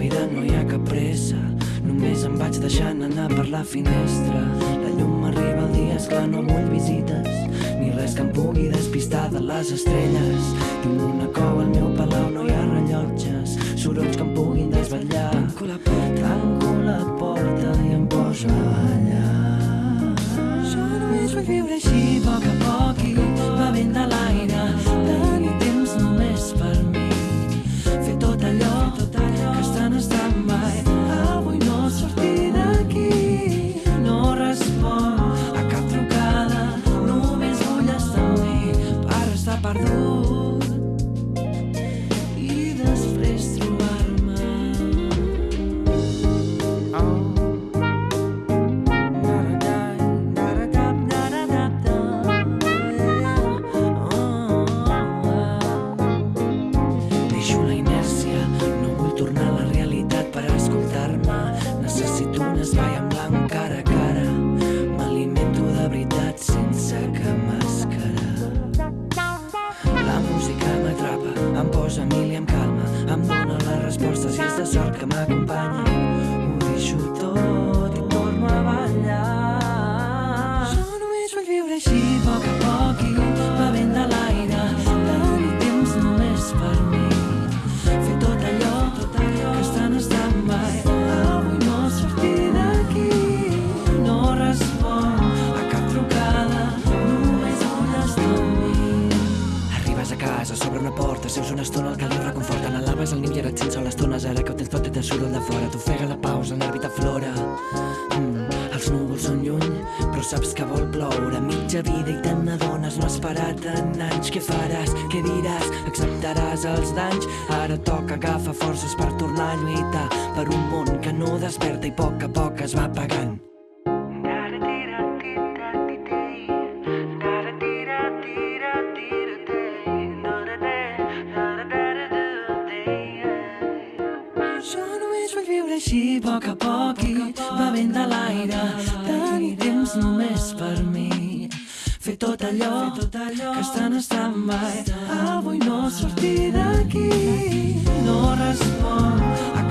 respirar no hi ha cap pressa. Només em vaig deixant anar per la finestra. La llum m'arriba al dia, esclar, no vull visites. Ni res que em pugui despistar de les estrelles. Tinc una cova al meu palau, no hi ha rellotges. Sorolls que em puguin desvetllar. Tanco la porta, Tanco la porta i em poso a ballar. Jo només vull viure música m'atrapa, em posa mil i em calma, em dóna les respostes i és de sort que m'acompanya. El caliu reconforta, n'alaves el niu i ara et sents sol estones, ara que ho tens tot i tens soroll de fora, t'ofega la pausa, el nervi t'aflora. Mm, els núvols són lluny, però saps que vol ploure, mitja vida i te n'adones, no has parat en anys, què faràs, què diràs, acceptaràs els danys, ara toca agafar forces per tornar a lluitar per un món que no desperta i a poc a poc es va apagant. Viure així, a poc a poc i bevent de l'aire. Tenir temps només per mi. Fer tot allò, que està en stand-by. Avui no sortir d'aquí. No responc a.